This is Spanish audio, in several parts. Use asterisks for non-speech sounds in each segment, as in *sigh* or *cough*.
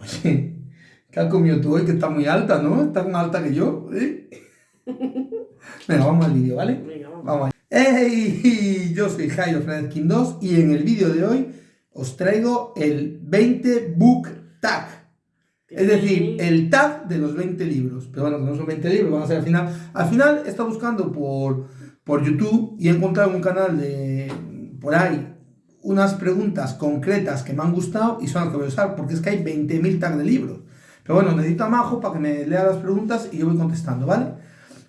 Oye, ¿qué has comido tú hoy? Que está muy alta, ¿no? Está más alta que yo. ¿eh? *laughs* Venga, vamos al vídeo, ¿vale? Venga, vamos. Vamos. ¡Hey! *laughs* Yo soy Jairo Fernández King 2 y en el vídeo de hoy os traigo el 20 Book Tag. Es decir, el tag de los 20 libros. Pero bueno, no son 20 libros, van a ser al final. Al final he estado buscando por, por YouTube y he encontrado en un canal de por ahí unas preguntas concretas que me han gustado y son las que voy a usar, porque es que hay 20.000 tags de libros. Pero bueno, necesito a Majo para que me lea las preguntas y yo voy contestando, ¿vale?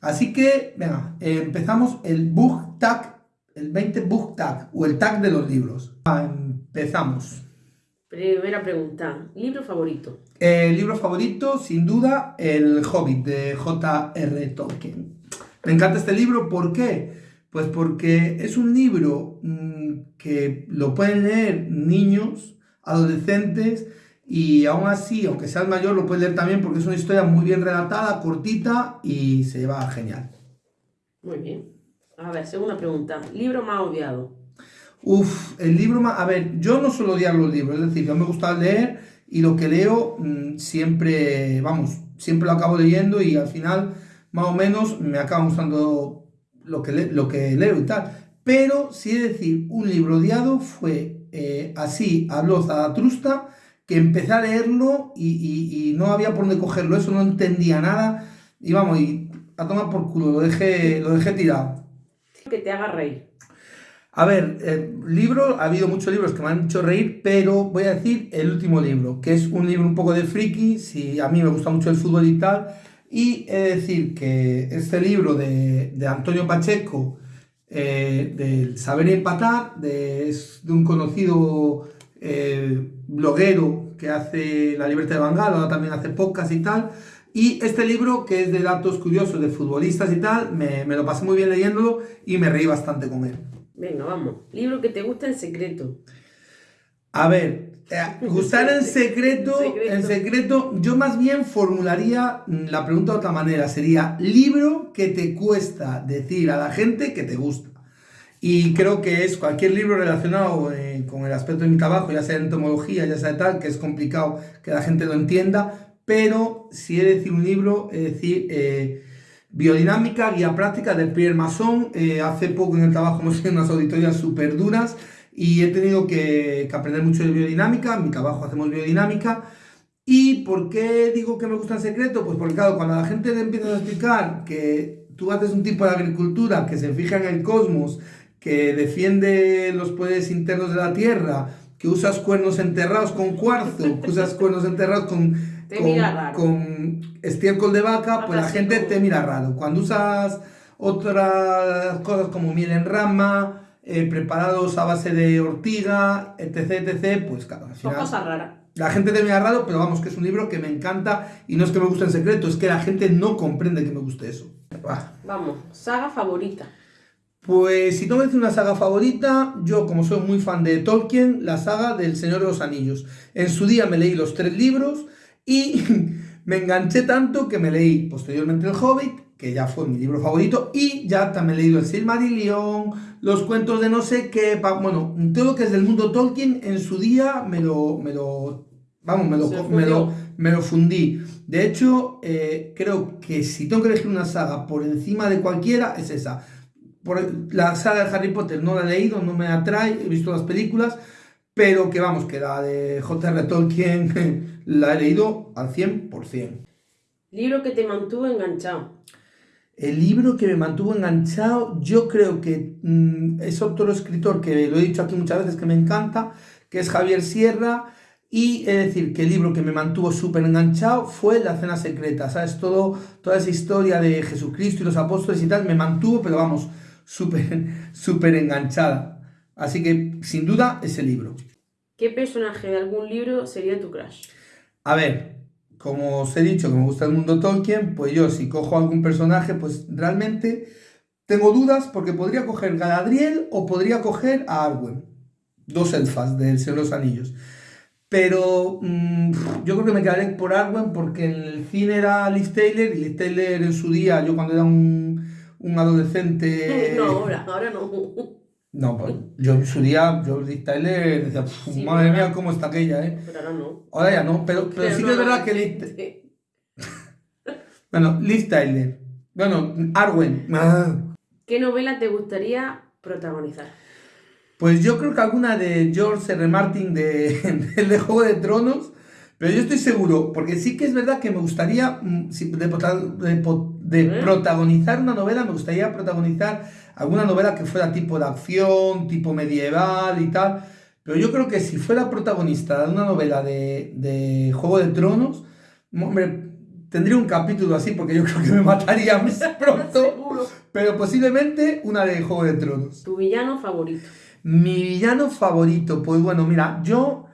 Así que, venga, eh, empezamos el book tag, el 20 book tag, o el tag de los libros. Ah, empezamos. Primera pregunta. ¿Libro favorito? El libro favorito, sin duda, El Hobbit de J.R. Tolkien. Me encanta este libro, ¿por qué? Pues porque es un libro mmm, que lo pueden leer niños, adolescentes, y aún así, aunque seas mayor, lo puedes leer también porque es una historia muy bien relatada, cortita y se va genial. Muy bien. A ver, segunda pregunta. ¿Libro más odiado? Uf, el libro más... A ver, yo no suelo odiar los libros, es decir, yo me gusta leer y lo que leo mmm, siempre, vamos, siempre lo acabo leyendo y al final, más o menos, me acaba gustando lo que, le, lo que leo y tal. Pero, sí de decir, un libro odiado fue eh, Así habló Zaratrusta, que empecé a leerlo y, y, y, no había por dónde cogerlo, eso no entendía nada. Y vamos, y a tomar por culo, lo dejé, lo dejé tirado. Que te haga reír. A ver, eh, libro, ha habido muchos libros que me han hecho reír, pero voy a decir el último libro, que es un libro un poco de friki, si a mí me gusta mucho el fútbol y tal, y he de decir que este libro de, de Antonio Pacheco, eh, del Saber Empatar, de, es de un conocido eh, bloguero que hace La Libertad de Bangal, ahora también hace podcast y tal, y este libro, que es de datos curiosos de futbolistas y tal, me, me lo pasé muy bien leyéndolo y me reí bastante con él. Venga, vamos. Libro que te gusta en secreto. A ver, eh, gustar en secreto, en secreto, yo más bien formularía la pregunta de otra manera. Sería libro que te cuesta decir a la gente que te gusta. Y creo que es cualquier libro relacionado eh, con el aspecto de mi trabajo, ya sea entomología, ya sea tal, que es complicado que la gente lo entienda, pero si he de decir un libro, es decir, eh, Biodinámica, guía práctica del Pierre Masson. Eh, hace poco en el trabajo hemos hecho unas auditorías súper duras y he tenido que, que, aprender mucho de biodinámica. En mi trabajo hacemos biodinámica. ¿Y por qué digo que me gusta en secreto? Pues porque, claro, cuando la gente le empieza a explicar que tú haces un tipo de agricultura que se fija en el cosmos, que defiende los poderes internos de la Tierra, que usas cuernos enterrados con cuarzo, *laughs* que usas cuernos enterrados con con, con, estiércol de vaca, pues la gente te mira raro. Cuando usas otras cosas como miel en rama, eh, preparados a base de ortiga, etc, etc, pues claro, al final, Son cosas raras. La gente te mira raro, pero vamos, que es un libro que me encanta y no es que me guste en secreto, es que la gente no comprende que me guste eso. Vamos, saga favorita. Pues si no me dice una saga favorita, yo como soy muy fan de Tolkien, la saga del Señor de los Anillos. En su día me leí los tres libros, y *laughs* me enganché tanto que me leí posteriormente El Hobbit, que ya fue mi libro favorito, y ya también he leído El Silmarillion, los cuentos de no sé qué, bueno, todo lo que es del mundo Tolkien, en su día me lo, me lo vamos, me lo, me lo, me lo, fundí. De hecho, eh, creo que si tengo que elegir una saga por encima de cualquiera, es esa. Por, la saga de Harry Potter no la he leído, no me atrae, he visto las películas, pero que vamos, que la de J.R. Tolkien *laughs* la he leído al 100%. ¿Libro que te mantuvo enganchado? El libro que me mantuvo enganchado, yo creo que mmm, es otro escritor que lo he dicho aquí muchas veces que me encanta, que es Javier Sierra, y es decir, que el libro que me mantuvo súper enganchado fue La Cena Secreta, ¿sabes? Todo, toda esa historia de Jesucristo y los apóstoles y tal, me mantuvo, pero vamos, súper, *laughs* súper enganchada. Así que, sin duda, ese libro. ¿Qué personaje de algún libro sería tu crush? A ver, como os he dicho que me gusta el mundo Tolkien, pues yo si cojo algún personaje, pues realmente tengo dudas porque podría coger Galadriel o podría coger a Arwen. Dos elfas del Señor de los Anillos. Pero mmm, yo creo que me quedaré por Arwen porque en el cine era Liz Taylor y Liz Taylor en su día, yo cuando era un, un adolescente... *laughs* No, ahora, ahora no. No, pues yo en su día, yo Tyler decía, "Pf, Sí, madre mía, cómo está aquella, ¿eh? Pero ahora no. Ahora ya no, pero, pero, sí que es verdad que *laughs* Sí. *laughs* bueno, Liv Tyler, bueno, Arwen, ah, ¿Qué novela te gustaría protagonizar? pues yo creo que alguna de George R. Martin de, *laughs* del de Juego de Tronos, pero yo estoy seguro, porque sí que es verdad que me gustaría, mm, de, ¿Eh? protagonizar una novela, me gustaría protagonizar alguna novela que fuera tipo de acción, tipo medieval y tal, pero yo creo que si fuera protagonista de una novela de, de Juego de Tronos, hombre, tendría un capítulo así, porque yo *laughs* creo que me mataría más *laughs* pronto, pero posiblemente una de Juego de Tronos. Tu villano favorito. Mi villano favorito, pues bueno, mira, yo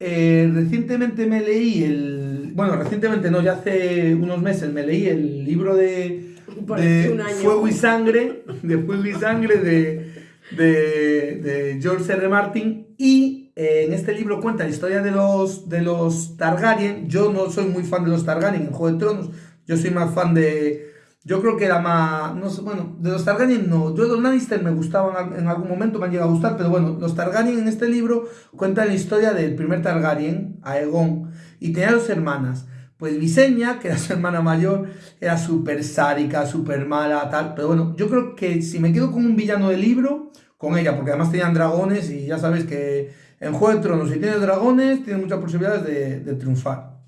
eh, recientemente me leí el. Bueno, recientemente no, ya hace unos meses me leí el libro de, de un año. Fuego y Sangre, de Fuego y Sangre de, de, de George R. Martin. Y eh, en este libro cuenta la historia de los, de los Targaryen. Yo no soy muy fan de los Targaryen en Juego de Tronos, yo soy más fan de. Yo creo que era más. No sé, bueno, de los Targaryen no. Yo de los Lannister me gustaban en algún momento, me han llegado a gustar, pero bueno, los Targaryen en este libro cuentan la historia del primer Targaryen, Aegon, y tenía dos hermanas. Pues Visenya, que era *laughs* su hermana mayor, era súper sádica, súper mala, tal. Pero bueno, yo creo que si me quedo con un villano del libro, con ella, porque además tenían dragones y ya sabes que en Juego de Tronos, si tienes dragones, tienes muchas posibilidades de, de triunfar.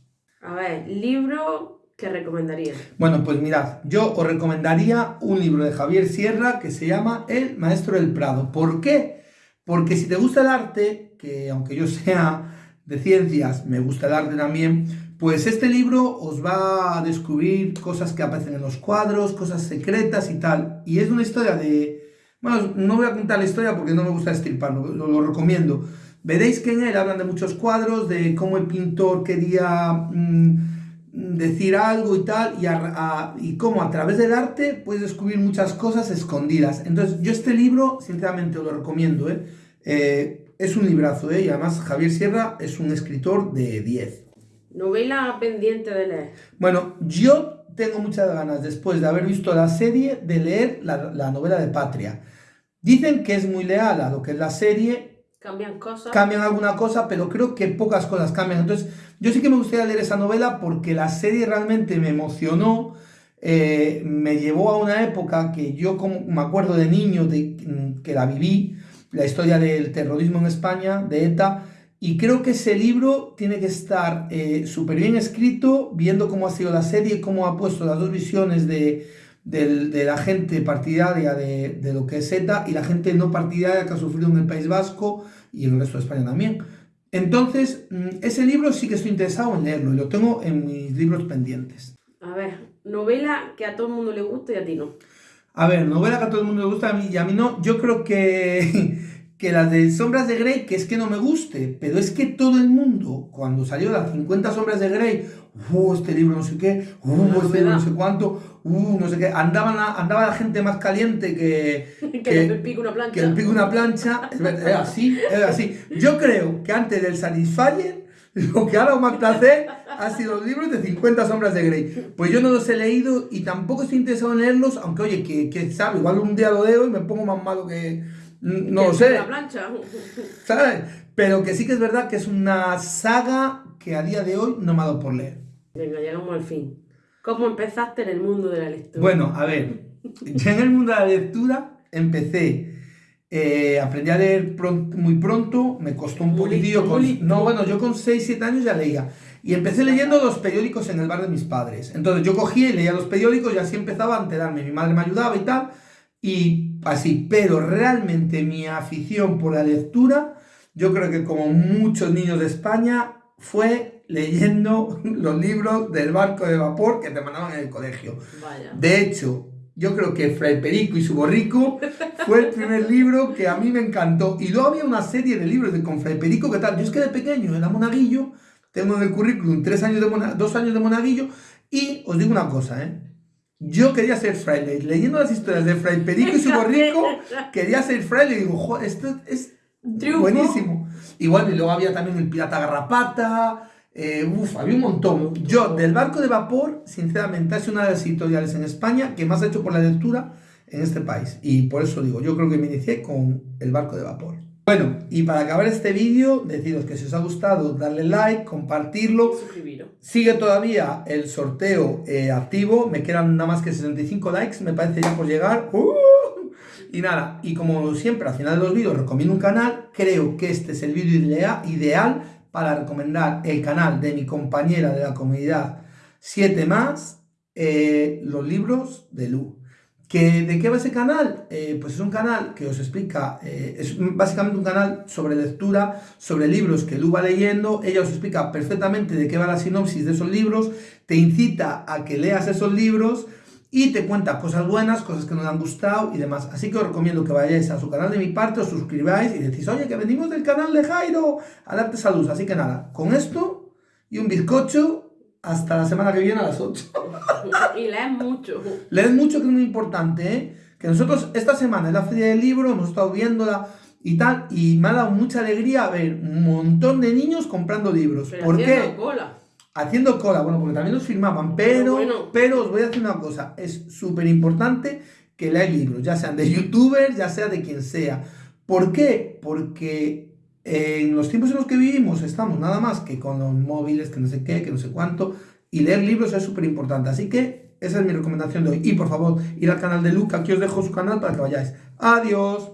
A ver, libro que recomendarías. Bueno, pues mirad, yo os recomendaría un libro de Javier Sierra que se llama El Maestro del Prado. ¿Por qué? Porque si te gusta el arte, que aunque yo sea de ciencias, me gusta el arte también, pues este libro os va a descubrir cosas que aparecen en los cuadros, cosas secretas y tal. Y es una historia de... Bueno, no voy a contar la historia porque no me gusta estirparlo, lo, lo recomiendo. Veréis que en él hablan de muchos cuadros, de cómo el pintor quería mm, decir algo y tal, y, a- a- y cómo a través del arte puedes descubrir muchas cosas escondidas. Entonces, yo este libro, sinceramente, os lo recomiendo. ¿eh? Eh, es un librazo, ¿eh? y además Javier Sierra es un escritor de 10. Novela pendiente de leer. Bueno, yo tengo muchas ganas, después de haber visto la serie, de leer la, la novela de Patria. Dicen que es muy leal a lo que es la serie, Cambian cosas. cambian alguna cosa, pero creo que pocas cosas cambian. Entonces, yo sí que me gustaría leer esa novela porque la serie realmente me emocionó, eh, me llevó a una época que yo como, me acuerdo de niño de, mm, que la viví, la historia del terrorismo en España, de ETA, y creo que ese libro tiene que estar súper bien escrito, viendo cómo ha sido la serie, cómo ha puesto las dos visiones de, del- de la gente partidaria de, de lo que es ETA y la gente no partidaria que ha sufrido en el País Vasco y en el resto de España también. Entonces, mm, ese libro sí que estoy interesado en leerlo y lo tengo en mis libros pendientes. A ver, novela que a todo el mundo le gusta y a ti no. A ver, novela que a todo el mundo le gusta a mí y a mí no. Yo creo que, *laughs* que las de Sombras de Grey, que es que no me guste, pero es que todo el mundo, cuando salió las 50 Sombras de Grey, uh, este libro no sé qué, uh, este libro no sé cuánto, uh, no sé qué, andaban la- andaba la gente más caliente que, *laughs* que que- le pique una plancha. que el pico una plancha, es así, es así. Yo creo que antes del Satisfyer, *laughs* lo que ha dado más placer ha sido los libros de 50 sombras de Grey. Pues yo no los he leído y tampoco estoy interesado en leerlos, aunque oye, que, que sabe, igual un día lo leo y me pongo más malo que... No lo sé, una plancha. *laughs* ¿sabes? Pero que sí que es verdad que es una saga que a día de hoy no me ha dado por leer. Venga, llegamos al fin. ¿Cómo empezaste en el mundo de la lectura? Bueno, a ver, yo en el mundo de la lectura empecé, eh, aprendí a leer muy pronto, me costó un poquitillo. con- no, bueno, yo con 6, 7 años ya leía. Y empecé leyendo los periódicos en el bar de mis padres. Entonces yo cogía y leía los periódicos y así empezaba a enterarme. Mi madre me ayudaba y tal. Y así, pero realmente mi afición por la lectura, yo creo que como muchos niños de España, fue leyendo *laughs* los libros del barco de vapor que te mandaban en el colegio. Vaya. De hecho, yo creo que Fray Perico y su borrico fue el primer libro que a mí me encantó. Y luego había una serie de libros de con Fray Perico que tal. Yo es que de pequeño era monaguillo, tengo en el currículum tres años de mona- dos años de monaguillo. Y os digo una cosa, ¿eh? Yo quería ser fraile. Leyendo las historias de Fray Perico y su borrico, *laughs* quería ser fraile. Y digo, "Jo, esto es Triunfo. buenísimo. Y bueno, y luego había también el Pirata Garrapata. Eh, uf, había un montón. Yo, del barco de vapor, sinceramente, es una de las editoriales en España que más ha hecho por la lectura en este país. Y por eso digo, yo creo que me inicié con el barco de vapor. Bueno, y para acabar este vídeo, deciros que si os ha gustado, darle like, compartirlo. Suscribiros. Sigue todavía el sorteo eh, activo, me quedan nada más que 65 likes, me parece ya por llegar. ¡Uh! Y nada, y como siempre al final de los vídeos recomiendo un canal, creo que este es el vídeo idea- ideal para recomendar el canal de mi compañera de la comunidad 7 más, eh, los libros de Lu. ¿Que, ¿De qué va ese canal? Eh, pues es un canal que os explica, eh, es básicamente un canal sobre lectura, sobre libros que Lu va leyendo, ella os explica perfectamente de qué va la sinopsis de esos libros, te incita a que leas esos libros y te cuenta cosas buenas, cosas que nos han gustado y demás. Así que os recomiendo que vayáis a su canal de mi parte, os suscribáis y decís, oye, que venimos del canal de Jairo a darte salud. Así que nada, con esto y un bizcocho, hasta la semana que viene a las 8. *laughs* y lees mucho. Leed mucho, que es muy importante, ¿eh? Que nosotros esta semana en la Feria del Libro hemos estado viéndola y tal, y me ha dado mucha alegría ver un montón de niños comprando libros. Pero ¿Por qué? cola. Haciendo cola, bueno, porque también los firmaban, pero, bueno. pero os voy a decir una cosa, es súper importante que leáis libros, ya sean de *laughs* youtubers, ya sea de quien sea. ¿Por qué? Porque en los tiempos en los que vivimos estamos nada más que con los móviles, que no sé qué, que no sé cuánto, y leer libros es súper importante. Así que esa es mi recomendación de hoy. Y por favor, ir al canal de Luca, aquí os dejo su canal para que vayáis. Adiós.